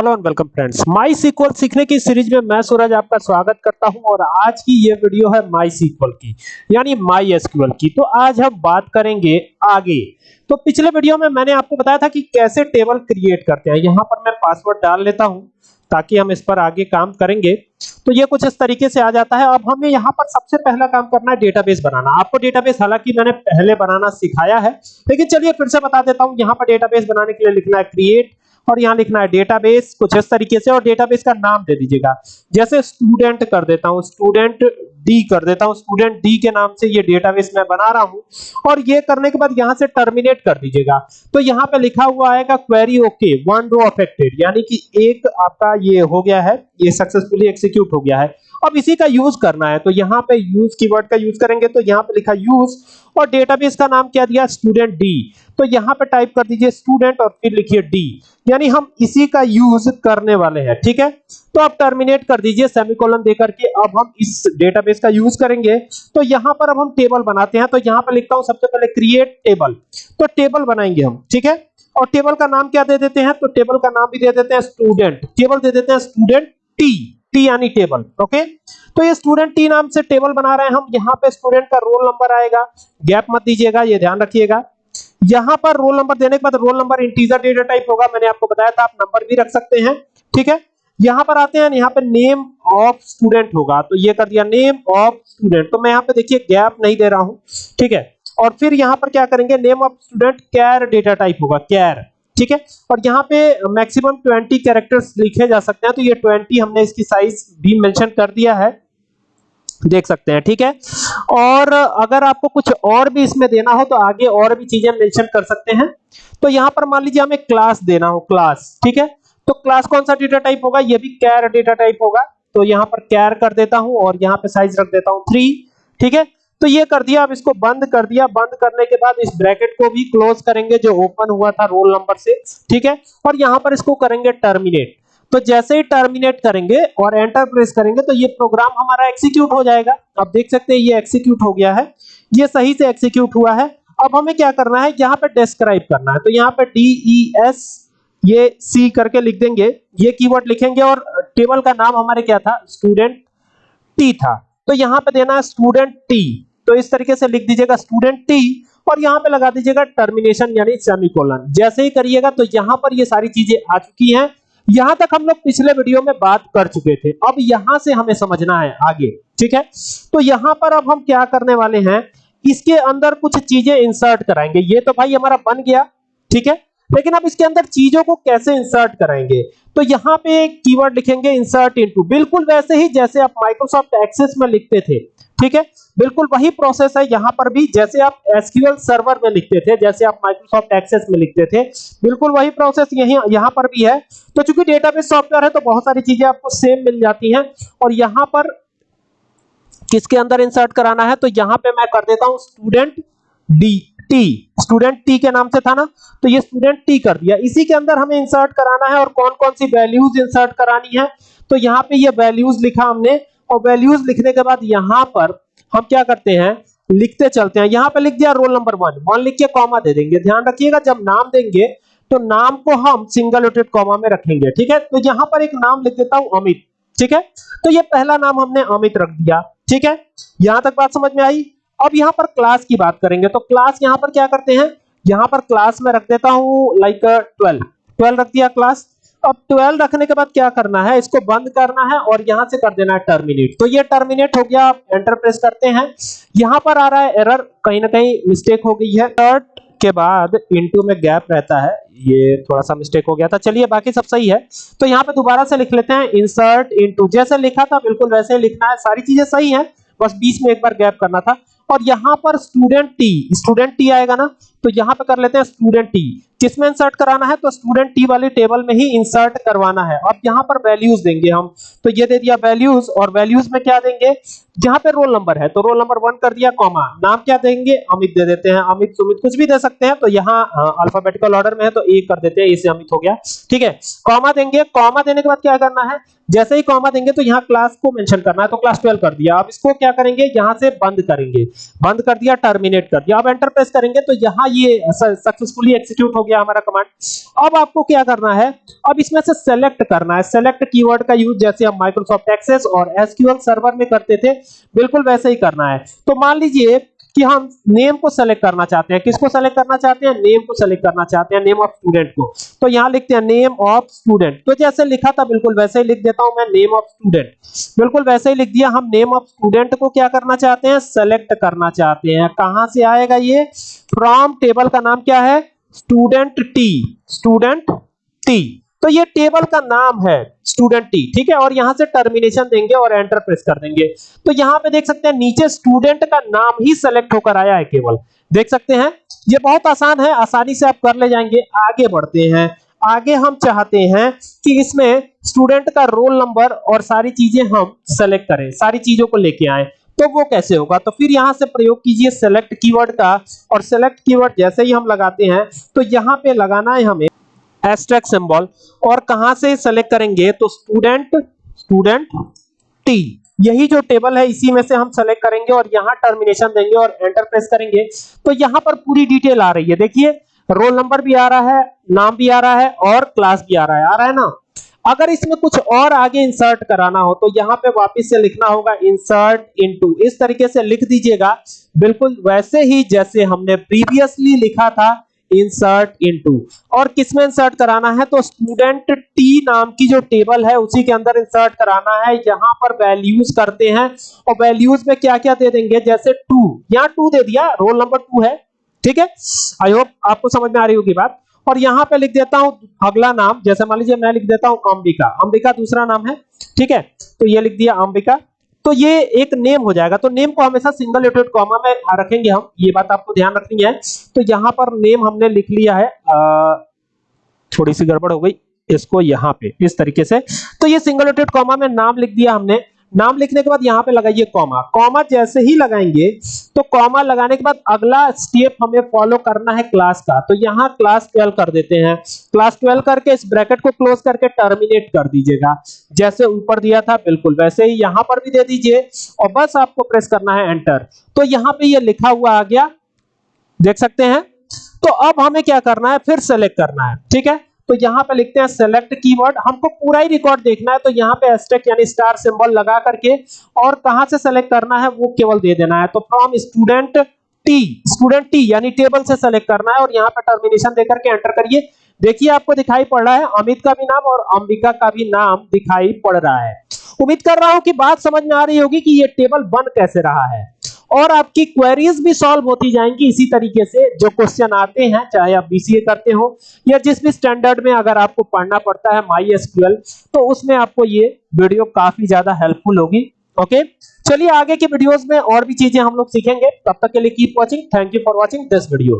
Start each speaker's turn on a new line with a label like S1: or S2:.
S1: Hello and welcome friends MySQL सीखने की series में मैं सूरज आपका स्वागत करता हूँ और आज की ये वीडियो है माई सीक्वल की, यानी माई एसक्यूएल की। तो आज हम बात करेंगे आगे। तो पिछले वीडियो में मैंने आपको बताया था कि कैसे टेबल क्रिएट करते हैं। यहाँ पर मैं पासवर्ड डाल लेता हूँ ताकि हम इस पर आगे काम करेंगे। तो ये कुछ इस तरीके से आ जाता है। अब हमें यहाँ पर सबसे पहला काम करना है डेटाबेस बनाना। आपको डेटाबेस हालाँकि मैंने पहले बनाना सिखाया है, लेकिन चलिए फिर से बता देता हूँ। यहाँ पर डेटाबेस बनाने के लिए लिखना है क्रिएट और यहाँ लिखना है डेटाबेस कुछ इस तरीके से, और डेटाबेस का नाम दे दीजिएगा। जैसे स्टूडेंट कर देता हूँ स्टूडेंट डी कर देता हूँ स्टूडेंट डी के नाम से ये डेटाबेस मैं बना रहा हूँ, और ये करने के बाद यहाँ से टर्मिनेट कर दीजिएगा। तो यहाँ पे लिखा हुआ आएगा query okay one row affected यानी कि एक आपका ये हो गया है, ये सक्सेसफुली एक्सिक्यूट हो गया है। अब इसी का यूज़ करना है तो यहाँ पे यूज़ कीवर्ड का यूज़ करेंगे तो यहाँ पे लिखा यूज़ और डेटाबेस का नाम क्या दिया? स्टूडेंट डी तो यहाँ पे टाइप कर दीजिए स्टूडेंट और फिर लिखिए डी यानी हम इसी का यूज़ करने वाले हैं, ठीक है? तो आप टर्मिनेट कर दीजिए सेमीकोलन देकर के अब हम इस डेटाबेस का यूज़ करेंगे। तो यहाँ पर अब हम टेबल बनाते हैं। तो यहाँ पर लिखता हूँ सबसे पहले क्रिएट टेबल तो टेबल बनाएँगे हम, ठीक है? और टेबल का नाम क्या दे देते हैं? तो टेबल का नाम भी दे देते हैं स्टूडेंट टेबल दे देते हैं स्टूडेंट टी टी यानी टेबल, ओके? तो ये स्टूडेंट टी नाम से टेबल बना रहे हैं हम। यहाँ पे स्टूडेंट का रोल नंबर आएगा। गैप मत दीजिएगा, ये ध्यान रखिएगा। यहाँ पर रोल नंबर देने के बाद roll number integer data type होगा, मैंने आपको बताया था, आप नंबर भी रख सकते हैं, ठीक है? यहाँ पर आते हैं, यहाँ पे नेम ऑफ़ स्टूडेंट होगा। तो ये कर दिया, नेम ऑफ़ स्टूडेंट। तो मैं यहाँ पे देखिए, गैप नहीं दे रहा हूँ, ठीक है? और फिर यहाँ पर क्या करेंगे, name of student, char data type होगा, कैर। ठीक है? और यहाँ पे मैक्सिमम 20 कैरेक्टर्स लिखे जा सकते हैं तो ये 20 हमने इसकी साइज़ भी मेंशन कर दिया है। देख सकते हैं, ठीक है? और अगर आपको कुछ और भी इसमें देना हो तो आगे और भी चीज़ें मेंशन कर सकते हैं। तो यहाँ पर मान लीजिए हमें क्लास देना हो क्लास ठीक है? तो क्लास कौन सा डेटा टाइप होगा? ये भी कैर डेटा टाइप होगा। तो यहाँ पर कैर कर देता हूँ और यहाँ पे साइज़ रख देता हूँ थ्री ठीक है? तो ये कर दिया, अब इसको बंद कर दिया। बंद करने के बाद इस ब्रैकेट को भी क्लोज करेंगे, जो ओपन हुआ था रोल नंबर से, ठीक है? और यहाँ पर इसको करेंगे टर्मिनेट। तो जैसे ही टर्मिनेट करेंगे और एंटर प्रेस करेंगे तो ये प्रोग्राम हमारा एग्जीक्यूट हो जाएगा। आप देख सकते हैं, ये एग्जीक्यूट हो गया है। ये सही से एग्जीक्यूट हुआ है। अब हमें क्या करना है? यहाँ पे डिस्क्राइब करना है। तो यहाँ पे डी ई एस ये सी करके लिख देंगे। ये कीवर्ड लिखेंगे और टेबल का नाम हमारे क्या था? स्टूडेंट टी था। तो यहाँ पे देना है स्टूडेंट टी तो इस तरीके से लिख दीजिएगा स्टूडेंट टी और यहाँ पे लगा दीजिएगा टर्मिनेशन यानी सेमीकोलन जैसे ही करिएगा तो यहाँ पर ये सारी चीज़ें आ चुकी हैं। यहाँ तक हम लोग पिछले वीडियो में बात कर चुके थे। अब यहाँ से हमें समझना है आगे, ठीक है? तो यहाँ पर अब हम क्या करने वाले हैं? इसके अंदर कुछ चीज़ें इंसर्ट कराएँगे। ये तो भाई हमारा बन गया, ठीक है? लेकिन अब इसके अंदर चीज़ों को कैसे इंसर्ट कराएँगे? तो यहाँ पे कीवर्ड लिखेंगे इंसर्ट इनटू बिल्कुल वैसे ही जैसे आप माइक्रोसॉफ्ट एक्सेस में लिखते थे ठीक है? बिल्कुल वही प्रोसेस है, यहाँ पर भी जैसे आप एसक्यूएल सर्वर में लिखते थे, जैसे आप माइक्रोसॉफ्ट एक्सेस में लिखते थे, बिल्कुल वही प्रोसेस यही, यहाँ पर भी है। तो चूँकि डेटाबेस सॉफ्टवेयर है तो बहुत सारी चीज़ें आपको सेम मिल जाती हैं। और यहाँ पर किसके अंदर इंसर्ट कराना है तो यहाँ पे मैं कर देता हूँ student D T student T के नाम से था ना? तो ये स्टूडेंट टी कर दिया। इसी के अंदर हमें इंसर्ट कराना है, और कौन कौन सी वैल्यूज़ इंसर्ट करानी है? तो यहाँ पे ये वैल्यूज़ लिखा हमने और वैल्यूज़ लिखने के बाद यहाँ पर हम क्या करते हैं? लिखते चलते हैं। यहाँ पे लिख दिया रोल नंबर वन वन लिख के कॉमा दे देंगे। ध्यान रखिएगा, जब नाम देंगे तो नाम को हम सिंगल रोटेड कॉमा में रखेंगे। ठीक है? तो यहाँ पर एक नाम लिख देता हूँ, अमित। ठीक है? तो ये पहला नाम हमने अमित रख दिया। ठीक है? यहाँ तक बात समझ में आई? अब यहाँ पर क्लास की बात करेंगे। तो क्लास यहाँ पर क्या करते हैं? यहाँ पर क्लास में रख देता हूँ लाइक 12 12 रख दिया क्लास अब 12 रखने के बाद क्या करना है? इसको बंद करना है और यहाँ से कर देना है टर्मिनेट तो ये टर्मिनेट हो गया, आप एंटर प्रेस करते हैं। यहाँ पर आ रहा है एरर कहीं ना कहीं मिस्टेक हो गई है। थर्ड के बाद इनटू में गैप रहता है। ये थोड़ा सा मिस्टेक हो गया था। चलिए, बाकी सब सही है। तो यहाँ पे दोबारा से लिख लेते हैं इंसर्ट इनटू जैसे लिखा था, बिल्कुल वैसे ही लिखना है। सारी चीज़ें सही है, बस बीच में एक बार गैप करना था। और यहाँ पर स्टूडेंट टी स्टूडेंट टी आएगा ना तो यहाँ पे कर लेते हैं स्टूडेंट टी किसमें इंसर्ट कराना है? तो स्टूडेंट टी वाली टेबल में ही इंसर्ट करवाना है। अब यहाँ पर वैल्यूज़ देंगे हम। तो ये दे दिया वैल्यूज़ और वैल्यूज़ में क्या देंगे? जहाँ पे रोल नंबर है तो रोल नंबर वन कर दिया कॉमा नाम क्या देंगे? अमित दे देते हैं। अमित, सुमित कुछ भी दे सकते हैं। तो यहाँ अल्फाबेटिकल ऑर्डर में है तो ए कर देते हैं। इसे अमित हो गया। ठीक है? कॉमा देंगे। कॉमा देने के बाद क्या करना है? जैसे ही कॉमा देंगे तो यहाँ क्लास को मेंशन करना है। तो क्लास 12 कर दिया। अब इसको क्या करेंगे? यहाँ से बंद करेंगे। बंद कर दिया टर्मिनेट कर दिया। अब एंटर प्रेस करेंगे। तो यहाँ ये सक्सेसफुली एक्सिक्यूट हो गया हमारा कमांड अब आपको क्या करना है? अब इसमें से सेलेक्ट करना है। सेलेक्ट कीवर्ड का यूज़ जैसे हम माइक्रोसॉफ्ट एक्सेस और एसक्यूएल सर्वर में करते थे, बिल्कुल वैसे ही करना है। तो मान लीजिए कि हम नेम को सेलेक्ट करना चाहते हैं। किसको सेलेक्ट करना चाहते हैं? नेम को सेलेक्ट करना चाहते हैं नेम ऑफ़ स्टूडेंट को। तो यहाँ लिखते हैं नेम ऑफ़ स्टूडेंट तो जैसे लिखा था, बिल्कुल वैसे ही लिख देता हूँ मैं नेम ऑफ़ स्टूडेंट बिल्कुल वैसे ही लिख दिया, हम नेम ऑफ़ स्टूडेंट को क्या करना चाहते हैं? सेलेक्ट करना चाहते हैं। कहाँ से आएगा ये? फ्रॉम टेबल का नाम क्या है? स्टूडेंट टी स्टूडेंट टी तो ये टेबल का नाम है स्टूडेंट टी ठीक है? और यहाँ से टर्मिनेशन देंगे और एंटर प्रेस कर देंगे। तो यहाँ पे देख सकते हैं, नीचे स्टूडेंट का नाम ही सेलेक्ट होकर आया है केवल। देख सकते हैं, ये बहुत आसान है, आसानी से आप कर ले जाएँगे। आगे बढ़ते हैं। आगे हम चाहते हैं कि इसमें स्टूडेंट का रोल नंबर और सारी चीज़ें हम सेलेक्ट करें, सारी चीज़ों को लेके आए। तो वो कैसे होगा? तो फिर यहाँ से प्रयोग कीजिए सेलेक्ट कीवर्ड का। और सेलेक्ट कीवर्ड जैसे ही हम लगाते हैं तो यहाँ पे लगाना है हमें एस्ट्रैक्ट सिंबल और कहाँ से सेलेक्ट करेंगे? तो स्टूडेंट स्टूडेंट टी यही जो टेबल है, इसी में से हम सेलेक्ट करेंगे और यहाँ टर्मिनेशन देंगे और एंटर प्रेस करेंगे। तो यहाँ पर पूरी डिटेल आ रही है। देखिए रोल नंबर भी आ रहा है, नाम भी आ रहा है और क्लास भी आ रहा है। आ रहा है ना? अगर इसमें कुछ और आगे इंसर्ट कराना हो तो यहाँ पे वापस से लिखना होगा इंसर्ट इनटू इस तरीके से लिख दीजिएगा। बिल्कुल वैसे ही जैसे हमने प्रीवियसली लिखा था इंसर्ट इनटू और किसमें इंसर्ट कराना है? तो स्टूडेंट टी नाम की जो टेबल है, उसी के अंदर इंसर्ट कराना है। यहाँ पर वैल्यूज़ करते हैं। और वैल्यूज़ में क्या क्या दे देंगे? जैसे टू यहाँ टू दे दिया। रोल नंबर टू है। ठीक है? आई होप आपको समझ में आ रही होगी बात। और यहाँ पे लिख देता हूँ अगला नाम। जैसे मान लीजिए मैं लिख देता हूँ अंबिका। अंबिका दूसरा नाम है। ठीक है? तो ये लिख दिया अंबिका। तो ये एक नेम हो जाएगा। तो नेम को हमेशा सिंगल लेटेड कॉमा में रखेंगे हम। ये बात आपको ध्यान रखनी है। तो यहाँ पर नेम हमने लिख लिया है। आ, थोड़ी सी गड़बड़ हो गई। इसको यहाँ पे इस तरीके से। तो ये सिंगल लेटेड कॉमा में नाम लिख दिया हमने। नाम लिखने के बाद यहाँ पे लगाइए कॉमा कॉमा जैसे ही लगाएँगे तो कॉमा लगाने के बाद अगला स्टेप हमें फॉलो करना है क्लास का। तो यहाँ क्लास 12 कर देते हैं। क्लास 12 करके इस ब्रैकेट को क्लोज करके टर्मिनेट कर दीजिएगा। जैसे ऊपर दिया था, बिल्कुल वैसे ही यहाँ पर भी दे दीजिए और बस आपको प्रेस करना है एंटर तो यहाँ पे ये लिखा हुआ आ गया। देख सकते हैं? तो अब हमें क्या करना है? फिर सेलेक्ट करना है। ठीक है? तो यहाँ पे लिखते हैं सेलेक्ट कीवर्ड हमको पूरा ही रिकॉर्ड देखना है तो यहाँ पे एस्टेक यानी स्टार सिंबल लगा करके और कहाँ से सेलेक्ट करना है, वो केवल दे देना है। तो from student T student T यानी टेबल से सेलेक्ट करना है और यहाँ पे टर्मिनेशन देकर के एंटर करिए। देखिए, आपको दिखाई पड़ रहा है, अमित का भी नाम और अंबिका का भी नाम दिखाई पड़ रहा है। उम्मीद कर रहा हूँ कि बात समझ में आ रही होगी कि ये टेबल बन कैसे रहा है। और आपकी क्वेरीज भी सॉल्व होती जाएँगी इसी तरीके से, जो क्वेश्चन आते हैं, चाहे आप बीसीए करते हो, या जिस भी स्टैंडर्ड में अगर आपको पढ़ना पड़ता है माई एसक्यूएल तो उसमें आपको ये वीडियो काफ़ी ज़्यादा हेल्पफुल होगी ओके चलिए आगे के वीडियोस में और भी चीज़ें हम लोग सीखेंगे। तब तक के लिए keep watching thank you for watching this video